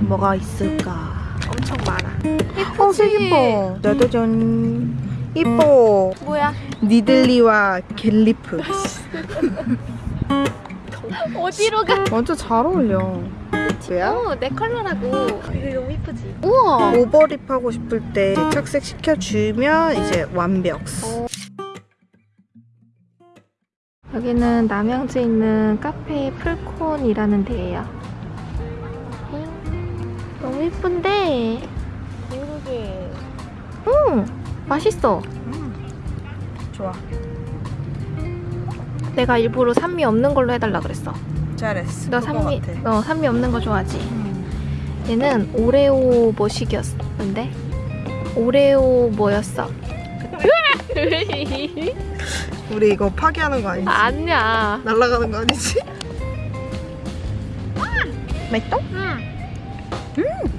뭐가 있을까? 엄청 많아. 어, 색 이뻐. 짜자잔. 이뻐. 뭐야? 니들리와 갤리프. 어디로 가? 완전 잘 어울려. 왜야? 어, 내 컬러라고. 이거 너무 이쁘지? 우와. 오버립 하고 싶을 때 착색 시켜주면 이제 완벽. 여기는 남양주에 있는 카페 풀콘이라는 데예요. 이쁜데? 그러게. 응, 맛있어. 좋아. 내가 일부러 산미 없는 걸로 해달라 그랬어. 잘했어. 너 산미, 같아. 어, 산미 없는 거 좋아하지? 얘는 오레오 뭐식이었는데? 오레오 뭐였어? 우리 이거 파괴하는 거 아니지? 아니야. 날아가는 거 아니지? 맛있어? 응. 맛있다.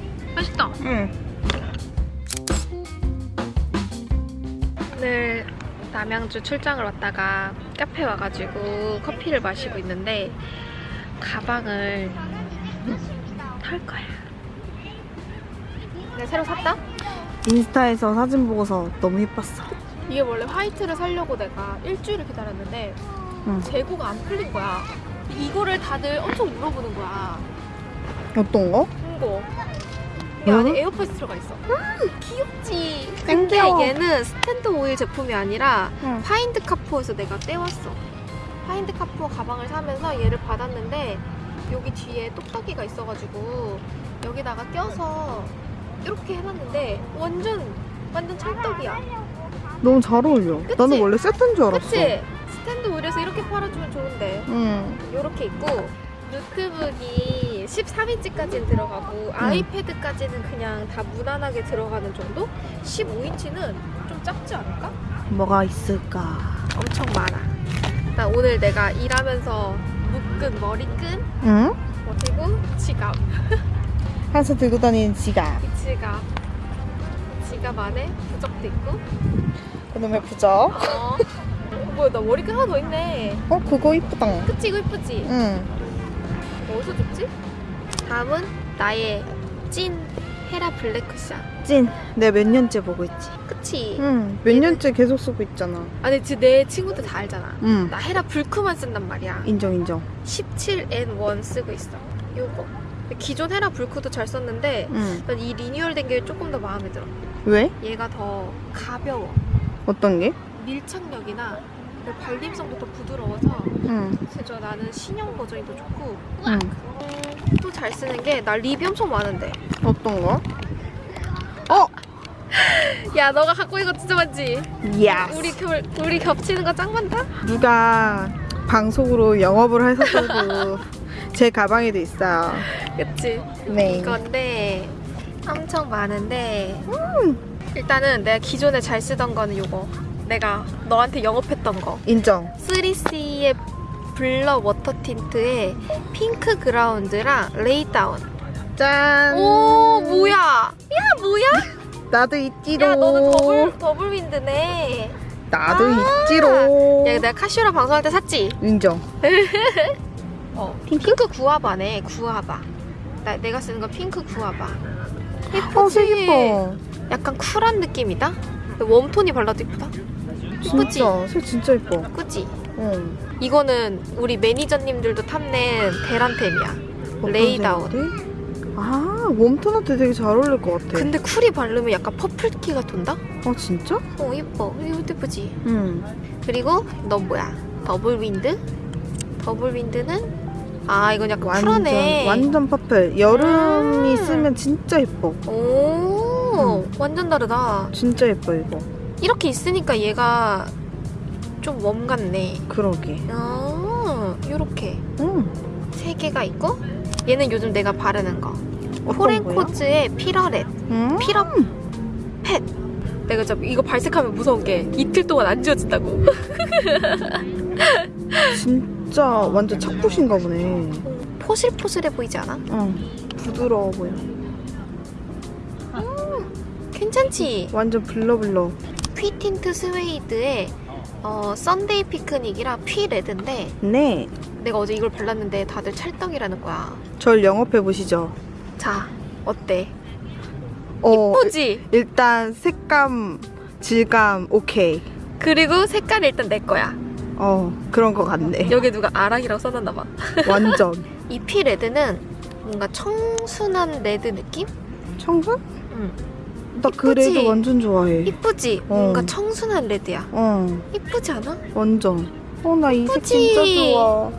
응. 오늘 남양주 출장을 왔다가 카페 와가지고 커피를 마시고 있는데 가방을 탈 거야. 내가 새로 샀다? 인스타에서 사진 보고서 너무 예뻤어. 이게 원래 화이트를 사려고 내가 일주일을 기다렸는데 응. 재고가 안 풀린 거야. 이거를 다들 엄청 물어보는 거야. 어떤 거? 이거. 이 응? 안에 에어팟이 들어가 있어. 귀엽지? 근데 땡겨. 얘는 스탠드 오일 제품이 아니라 응. Find Kapoor에서 내가 떼왔어. Find Kapoor 가방을 사면서 얘를 받았는데 여기 뒤에 똑딱이가 있어가지고 여기다가 껴서 이렇게 해놨는데 완전 완전 찰떡이야. 너무 잘 어울려. 그치? 나는 원래 세트인 줄 알았어. 그치? 스탠드 오일에서 이렇게 팔아주면 좋은데 응. 이렇게 있고 노트북이 13인치까지는 들어가고 아이패드까지는 그냥 다 무난하게 들어가는 정도? 15인치는 좀 작지 않을까? 뭐가 있을까? 엄청 많아. 나 오늘 내가 일하면서 묶은 머리끈 응? 그리고 지갑. 항상 들고 다니는 지갑. 이 지갑. 지갑 안에 부적도 있고. 그놈의 부적. 어. 뭐야 나 머리끈 하나 더 있네. 어, 그거 이쁘다. 그치 이거 이쁘지? 응. 어디서 줬지? 다음은 나의 찐 헤라 블랙 쿠션. 찐. 내가 몇 년째 보고 있지. 그치? 응. 몇 얘는- 년째 계속 쓰고 있잖아. 아니 지금 내 친구들 다 알잖아. 응. 나 헤라 불크만 쓴단 말이야. 인정, 인정. 17N1 쓰고 있어. 요거. 기존 헤라 불크도 잘 썼는데 응. 난이 리뉴얼 된 게 조금 더 마음에 들어. 왜? 얘가 더 가벼워. 어떤 게? 밀착력이나 그 발림성도 더 부드러워서 응. 그래서 나는 신형 버전이 더 좋고 응. 또 잘 쓰는 게 나 립이 엄청 많은데 어떤 거? 어! 야 너가 갖고 있는 거 진짜 많지? 야 우리 겹, 우리 겹치는 거 짱 많다? 누가 방송으로 영업을 해서도 제 가방에도 있어요. 그치? 네. 이건데 엄청 많은데 일단은 내가 기존에 잘 쓰던 거는 요거 내가 너한테 영업했던 거 인정. 3CE의 Blur Water Tint에 Pink Ground랑 Lay Down 짠. 오 뭐야 야 뭐야 나도 있지롱. 야 너는 더블 Double Wind네 나도 아. 있지롱. 야 내가 카시오라 방송할 때 샀지 인정. 어 Pink Guava네 Guava 나, 내가 쓰는 거 Pink Guava 예쁘지 어, 색 예뻐. 약간 쿨한 느낌이다 warm tone이 발라도 예쁘다 진짜. 색 진짜 예뻐. 그치 응. 이거는 우리 매니저님들도 탐낸 대란템이야 어떤 Lay Down. 아, warm tone한테 되게 잘 어울릴 것 같아. 근데 cool이 바르면 약간 purple기가 돈다? 아, 진짜? 어 예뻐 이거 예쁘지 응. 그리고 넌 뭐야 Double Wind Double Wind는 아 이건 약간 완전, 쿨하네 완전 purple. 여름이 음. 쓰면 진짜 예뻐. 오 음. 완전 다르다 진짜 예뻐, 이거. 이렇게 있으니까 얘가 좀 warm 같네 그러게. 아 요렇게 응. 세 개가 있고 얘는 요즘 내가 바르는 거? 포렌코즈의 피러렛 응? 피러 펫 내가 진짜 이거 발색하면 무서운 게 이틀 동안 안 지워진다고 진짜 완전 착붙인가 보네. 포슬포슬해 보이지 않아? 응. 부드러워 보여. 괜찮지? 완전 블러블러. 퀴틴트 스웨이드의 어, 썬데이 피크닉이랑 피 레드인데 네. 내가 어제 이걸 발랐는데 다들 찰떡이라는 거야 절 영업해 보시죠. 자 어때? 어, 이쁘지? 일단 색감, 질감 오케이. 그리고 색깔이 일단 내 거야. 어, 그런 거 같네. 여기 누가 아락이라고 써놨나 봐. 완전. 이 피 red는 뭔가 청순한 red 느낌? 청순? 응. 나 그? 레드 완전 좋아해. 이쁘지? 어. 뭔가 청순한 red야. 어, 이쁘지 않아? 완전. 어, 나 이 색? 진짜 좋아.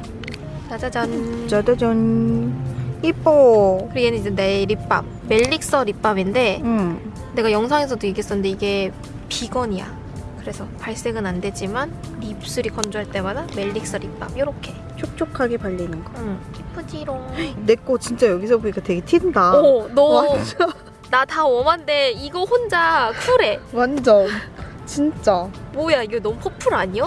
짜자잔. 짜자잔. 이뻐. 그리고 얘는 이제 내 립밤. 멜릭서 립밤인데 응. 내가 영상에서도 얘기했었는데 이게 비건이야. 그래서 발색은 안 되지만 입술이 건조할 때마다 멜릭서 립밤 요렇게. 촉촉하게 발리는 거. 응. 이쁘지롱. 내 거 진짜 여기서 보니까 되게 튄다. 오, 너 완전. 나 다 웜한데 이거 혼자 쿨해. 완전. 진짜. 뭐야 이거 너무 퍼플 아니야?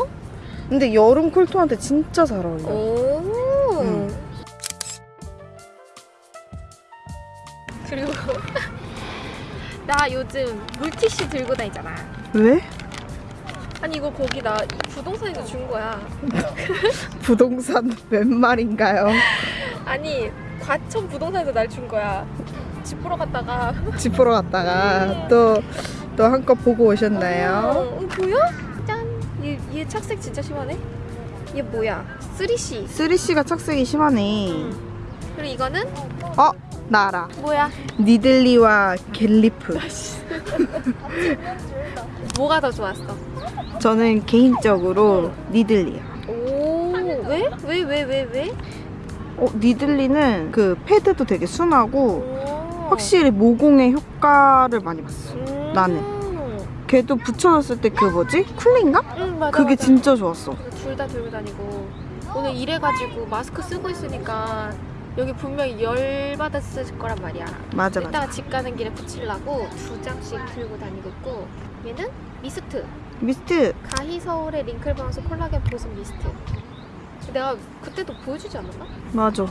근데 여름 쿨톤한테 진짜 잘 어울려. 오. 응. 그리고 나 요즘 물티슈 들고 다니잖아. 왜? 아니 이거 거기 나 부동산에서 준 거야. 부동산 웬 말인가요? 아니 과천 부동산에서 날 준 거야. 집 보러 갔다가 집 보러 갔다가 또, 또 한껏 보고 오셨나요? 어, 어, 보여? 짠. 얘, 얘 착색 진짜 심하네. 얘 뭐야? 3C. 3C가 착색이 심하네. 그리고 이거는 어? 나 알아. 뭐야? 니들리와 갤리프. 뭐가 더 좋았어? 저는 개인적으로 니들리요. 오, 왜? 왜, 왜, 왜, 왜? 어, 니들리는 그 패드도 되게 순하고 오. 확실히 모공의 효과를 많이 봤어. 음. 나는. 걔도 붙여놨을 때 그 뭐지? cooling감? 응, 맞아. 그게 맞아. 진짜 좋았어. 둘 다 들고 다니고 오늘 일해가지고 마스크 쓰고 있으니까 여기 분명히 열 받았을 거란 말이야. 맞아 맞아. 이따가 집 가는 길에 붙이려고 두 장씩 들고 다니고 있고 얘는 mist mist 가히 서울의 Wrinkle Bounce 콜라겐 보습 미스트. 내가 그때도 보여주지 않았나? 맞아.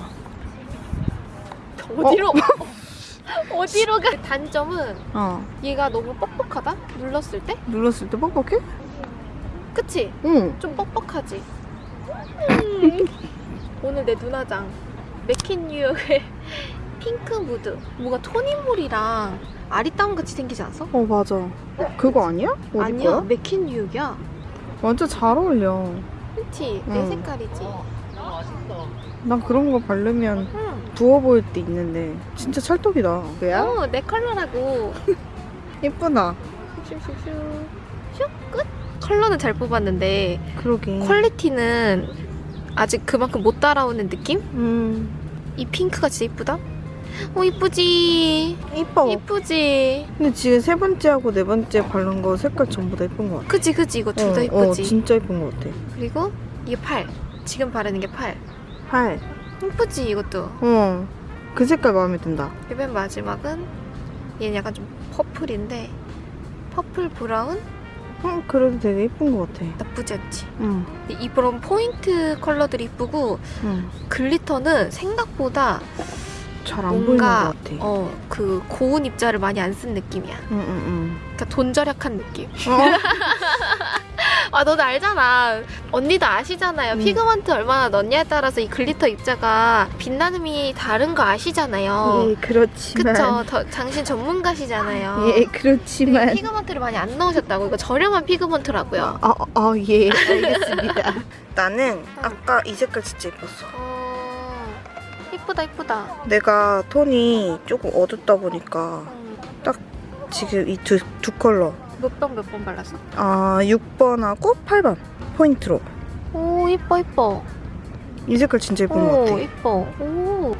어디로? 어? 디로 가? 단점은 어 얘가 너무 뻑뻑하다? 눌렀을 때? 눌렀을 때 뻑뻑해? 그치? 응. 좀 뻑뻑하지? 음. 오늘 내 눈화장 Macqueen New York의 Pink Mood 뭐가 토니모리랑 아리따움 같이 생기지 않았어? 어 맞아. 그거 아니야? 아니야? Macqueen New York이야 완전 잘 어울려. 그치? 내 응. 색깔이지 난 그런 거 바르면 응. 부어 보일 때 있는데 진짜 찰떡이다. 왜야? 어, 내 컬러라고 예쁘다. 슈슈슈 슉 끝? 컬러는 잘 뽑았는데 그러게. 퀄리티는 아직 그만큼 못 따라오는 느낌? 음 이 핑크가 진짜 이쁘다? 어 이쁘지 이뻐. 이쁘지 근데 지금 세 번째하고 네 번째 바른 거 색깔 전부 다 예쁜 것 같아. 그치 그치 이거 둘다 어, 이쁘지 어, 진짜 예쁜 것 같아. 그리고 이게 팔 지금 바르는 게 팔 팔. 이쁘지 이것도 어. 그 색깔 마음에 든다. 맨 마지막은 얘는 약간 좀 purple인데 purple brown 어, 그래도 되게 예쁜 것 같아. 나쁘지 않지 응. 이런 포인트 컬러들이 이쁘고 응. glitter는 생각보다 잘안 보이는 것 같아. 어 그 고운 입자를 많이 안 쓴 느낌이야 응, 응, 그러니까 돈 절약한 느낌 응. 어? 아 너도 알잖아 언니도 아시잖아요 음. pigment 얼마나 넣냐에 따라서 이 glitter 입자가 빛나름이 다른 거 아시잖아요 예, 그렇지만. 그쵸 더, 당신 전문가시잖아요 예, 그렇지만. pigment를 많이 안 넣으셨다고 이거 저렴한 pigment라고요 아, 아, 예, 알겠습니다. 나는 아까 이 색깔 진짜 예뻤어. 어 이쁘다 이쁘다 내가 톤이 조금 어둡다 보니까 지금 이 두 두 컬러. 몇 번 몇 번 발랐어? 아, 6번하고 8번 포인트로. 오 이뻐 이뻐 이 색깔 진짜 예쁜 것오 같아. 이뻐 오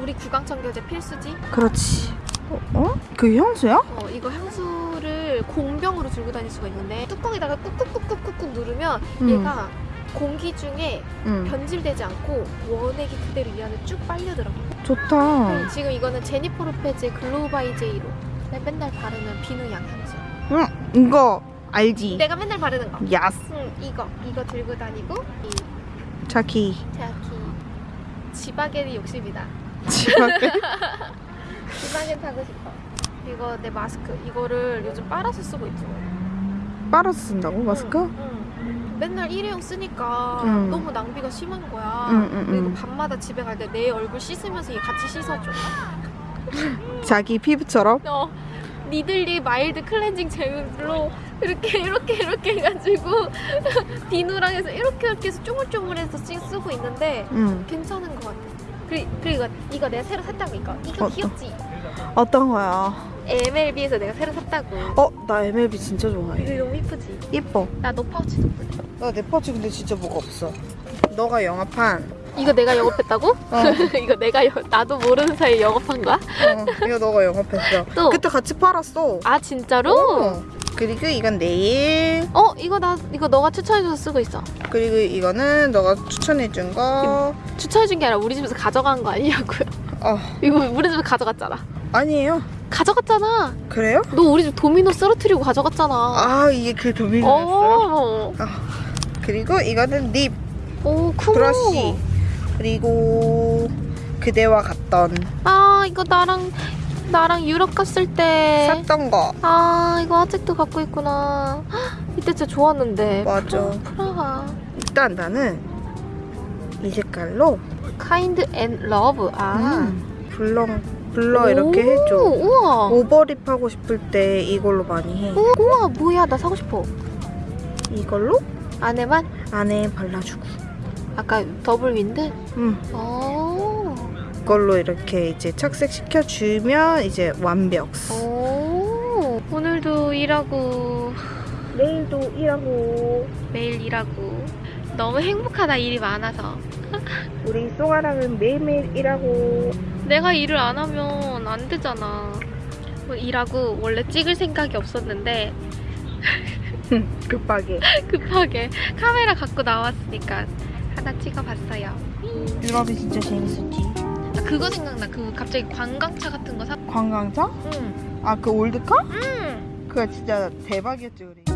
우리 구강청결제 필수지? 그렇지. 어? 어? 그 향수야? 어, 이거 향수를 공병으로 들고 다닐 수가 있는데 뚜껑에다가 꾹꾹꾹꾹꾹 누르면 음. 얘가 공기 중에 응. 변질되지 않고 원액이 그대로 이 안에 쭉 빨려 들어가. 좋다. 음, 지금 이거는 제니퍼 로페즈의 Glow by JLo 내가 맨날 바르는 비누향 향수. 응, 이거 알지? 내가 맨날 바르는 거. Yas. 응, 이거 이거 들고 다니고 이 자기. 자기 지바겐이 욕심이다. 지갑에. 지바겐 타고 싶어. 이거 내 마스크 이거를 요즘 빨아서 쓰고 있어. 빨아서 쓴다고 마스크? 응, 응. 맨날 일회용 쓰니까 응. 너무 낭비가 심한 거야. 그리고 응. 밤마다 집에 갈 때 내 얼굴 씻으면서 얘 같이 씻어줘. 자기 피부처럼? 어, 니들리 mild cleansing gel로 이렇게 이렇게 이렇게 해가지고 비누랑 해서 이렇게 이렇게 해서 쪼물쪼물해서 쓰- 쓰고 있는데 응. 괜찮은 것 같아. 그리, 그리고 이거 내가 새로 샀다고 이거. 이거 어떤? 귀엽지? 어떤 거야? MLB에서 내가 새로 샀다고. 어, 나 MLB 진짜 좋아해. 이거 너무 이쁘지? 예뻐. 나 너 파우치도 보내. 나내 파츠 근데 진짜 뭐가 없어. 너가 영업한. 이거 내가 영업했다고? 어, 이거 내가 여, 나도 모르는 사이에 영업한 거야? 어, 이거 너가 영업했어. 또? 그때 같이 팔았어. 아 진짜로? 어. 그리고 이건 네일. 어 이거 나 이거 너가 추천해줘서 쓰고 있어. 그리고 이거는 너가 추천해준 거. 추천해준 게 아니라 우리 집에서 가져간 거 아니냐고요? 어, 이거 우리 집에 가져갔잖아. 아니에요. 가져갔잖아. 그래요? 너 우리 집 도미노 쓰러뜨리고 가져갔잖아. 아, 이게 그 도미노였어. 어. 그리고 이거는 립 오 쿠모. 브러쉬. 그리고 그대와 갔던 아 이거 나랑 나랑 유럽 갔을 때. 샀던 거. 아 이거 아직도 갖고 있구나. 헉, 이때 진짜 좋았는데. 맞아. 프라하. 일단 나는 이 색깔로 카인드 앤 러브. 아. 음, 블러 블러 이렇게 해줘. 우와. 오버립 하고 싶을 때 이걸로 많이 해. 우와 뭐야 나 사고 싶어. 이걸로 안에만 안에 발라주고. 아까 더블 윈드. 음, 오. 이걸로 이렇게 이제 착색시켜 주면 이제 완벽. 오. 오늘도 일하고 내일도 일하고 매일 일하고 너무 행복하다 일이 많아서. 우리 송아랑은 매일매일 일하고 내가 일을 안 하면 안 되잖아. 뭐 일하고 원래 찍을 생각이 없었는데 급하게. 급하게 카메라 갖고 나왔으니까 하나 찍어봤어요. 유럽이 진짜 재밌었지. 아, 그거 생각나. 그 갑자기 관광차 같은 거 사. 관광차? 응. 아그 올드카? 응. 그거 진짜 대박이었지 우리.